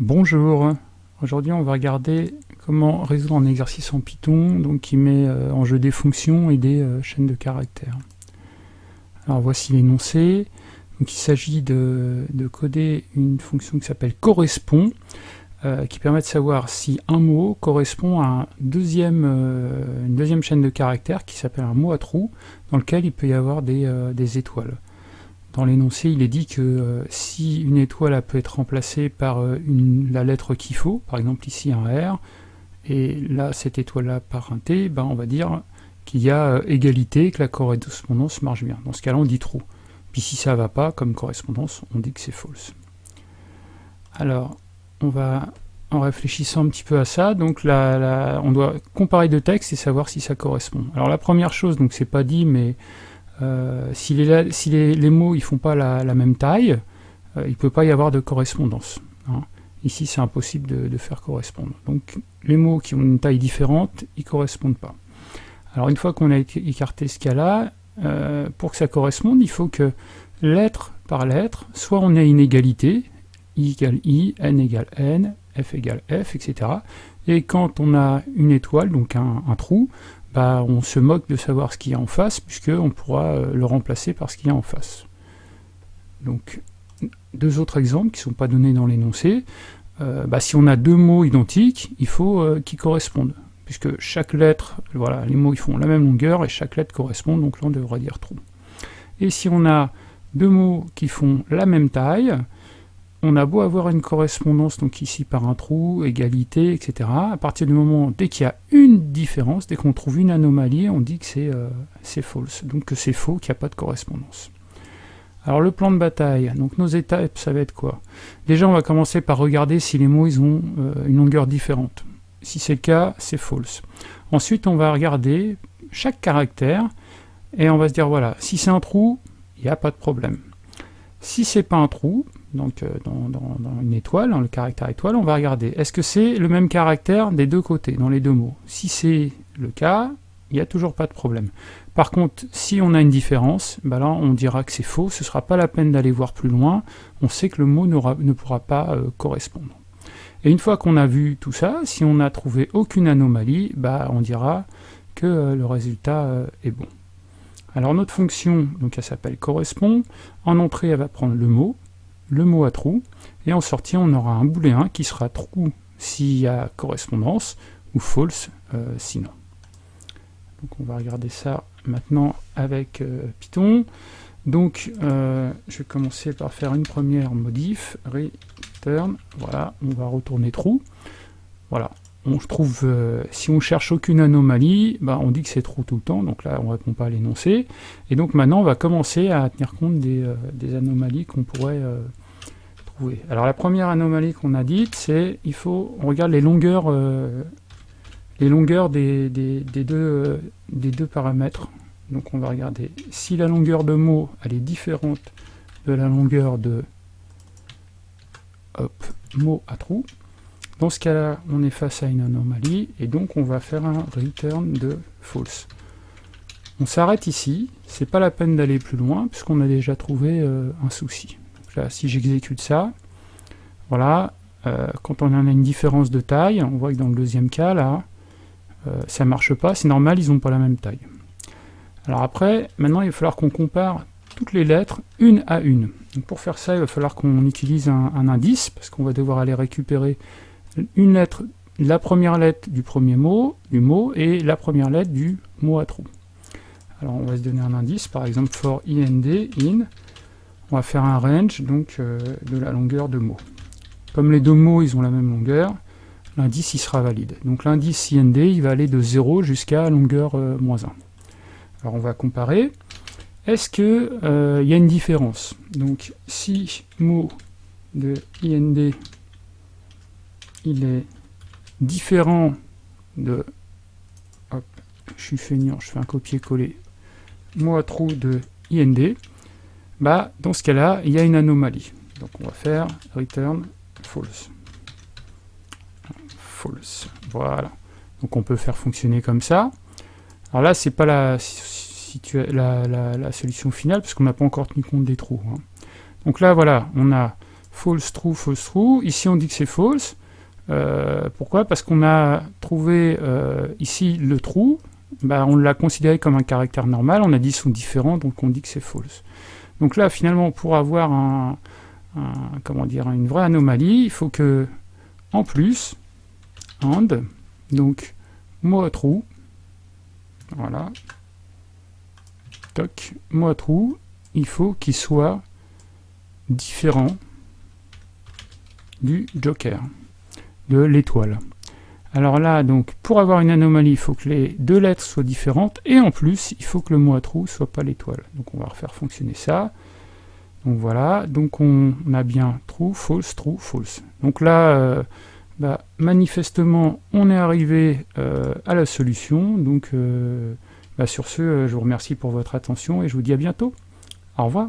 Bonjour, aujourd'hui on va regarder comment résoudre un exercice en Python donc qui met euh, en jeu des fonctions et des euh, chaînes de caractères. Alors voici l'énoncé. il s'agit de, coder une fonction qui s'appelle correspond euh, qui permet de savoir si un mot correspond à une deuxième chaîne de caractères qui s'appelle un mot à trous dans lequel il peut y avoir des étoiles. Dans l'énoncé, il est dit que euh, si une étoile peut être remplacée par euh, la lettre qu'il faut, par exemple ici un R, et là cette étoile-là par un T, ben on va dire qu'il y a euh, égalité, que la correspondance marche bien. Dans ce cas-là, on dit true. Puis si ça ne va pas, comme correspondance, on dit que c'est false. Alors, on va, en réfléchissant un petit peu à ça, donc on doit comparer deux textes et savoir si ça correspond. Alors la première chose, donc c'est pas dit, mais euh, si, les, mots ne font pas la, même taille, euh, il ne peut pas y avoir de correspondance. Hein. Ici, c'est impossible de, faire correspondre. Donc, les mots qui ont une taille différente, ils ne correspondent pas. Alors, une fois qu'on a écarté ce cas-là, euh, pour que ça corresponde, il faut que lettre par lettre, soit on ait une égalité, i égale i, n égale n, f égale f, etc. Et quand on a une étoile, donc un trou, bah, on se moque de savoir ce qu'il y a en face, puisqu'on pourra euh, le remplacer par ce qu'il y a en face. Donc, deux autres exemples qui ne sont pas donnés dans l'énoncé. Euh, bah, si on a deux mots identiques, il faut euh, qu'ils correspondent, puisque chaque lettre, voilà, les mots ils font la même longueur, et chaque lettre correspond, donc là on devrait dire trou. Et si on a deux mots qui font la même taille, on a beau avoir une correspondance, donc ici par un trou, égalité, etc. À partir du moment, dès qu'il y a une différence, dès qu'on trouve une anomalie, on dit que c'est euh, false, donc que c'est faux, qu'il n'y a pas de correspondance. Alors le plan de bataille, donc nos étapes, ça va être quoi? Déjà, on va commencer par regarder si les mots ils ont euh, une longueur différente. Si c'est le cas, c'est false. Ensuite, on va regarder chaque caractère, et on va se dire, voilà, si c'est un trou, il n'y a pas de problème. Si c'est pas un trou, donc euh, dans, une étoile, dans le caractère étoile, on va regarder, est-ce que c'est le même caractère des deux côtés, dans les deux mots? Si c'est le cas, il n'y a toujours pas de problème. Par contre, si on a une différence, là on dira que c'est faux, ce ne sera pas la peine d'aller voir plus loin, on sait que le mot ne pourra pas euh, correspondre. Et une fois qu'on a vu tout ça, si on n'a trouvé aucune anomalie, bah, on dira que euh, le résultat est bon. Alors notre fonction, donc elle s'appelle correspond, en entrée elle va prendre le mot, le mot à trou, et en sortie on aura un booléen qui sera true s'il y a correspondance, ou false euh, sinon. Donc on va regarder ça maintenant avec euh, Python. Donc euh, je vais commencer par faire une première modif, return, voilà, on va retourner true. Voilà, trouve, si on cherche aucune anomalie, bah, on dit que c'est true tout le temps, donc là on ne répond pas à l'énoncé. Et donc maintenant on va commencer à tenir compte des, des anomalies qu'on pourrait alors la première anomalie qu'on a dite, c'est il faut on regarde les longueurs, euh, les longueurs des, deux, euh, paramètres. Donc on va regarder si la longueur de mot elle est différente de la longueur de mot à trou. Dans ce cas-là, on est face à une anomalie et donc on va faire un return de false. On s'arrête ici, c'est pas la peine d'aller plus loin puisqu'on a déjà trouvé euh, un souci si j'exécute ça, voilà, euh, quand on a une différence de taille, on voit que dans le deuxième cas, là, ça euh, ça marche pas, c'est normal, ils n'ont pas la même taille. Alors après, maintenant, il va falloir qu'on compare toutes les lettres une à une. Pour faire ça, il va falloir qu'on utilise un, indice, parce qu'on va devoir aller récupérer une lettre, la première lettre du premier mot, du mot, et la première lettre du mot à trou. Alors on va se donner un indice, par exemple for ind, in, on va faire un range donc euh, de la longueur de mots. Comme les deux mots ils ont la même longueur, l'indice il sera valide. Donc l'indice IND il va aller de 0 jusqu'à longueur euh, moins 1. Alors on va comparer. Est-ce qu'il euh, y a une différence? Donc si mot de IND il est différent de hop, je suis feignant, je fais un copier-coller mot à trou de IND, bah, dans ce cas-là, il y a une anomalie. Donc on va faire return false. False. Voilà. Donc on peut faire fonctionner comme ça. Alors là, c'est pas la, la, la, solution finale, parce qu'on n'a pas encore tenu compte des trous. Hein. Donc là, voilà, on a false, true, false, true. Ici, on dit que c'est false. Euh, pourquoi? Parce qu'on a trouvé euh, ici le true, bah, on l'a considéré comme un caractère normal, on a dit sont différents, donc on dit que c'est false. Donc là, finalement, pour avoir une vraie anomalie, il faut que, en plus, and, donc, mot true, voilà, toc, mot true, il faut qu'il soit différent du joker, de l'étoile. Alors là, donc, pour avoir une anomalie, il faut que les deux lettres soient différentes, et en plus, il faut que le mot à soit pas l'étoile. Donc on va refaire fonctionner ça. Donc voilà, donc on, a bien true, false, true, false. Donc là, euh, bah, manifestement, on est arrivé euh, à la solution. Donc euh, bah, sur ce, je vous remercie pour votre attention, et je vous dis à bientôt. Au revoir.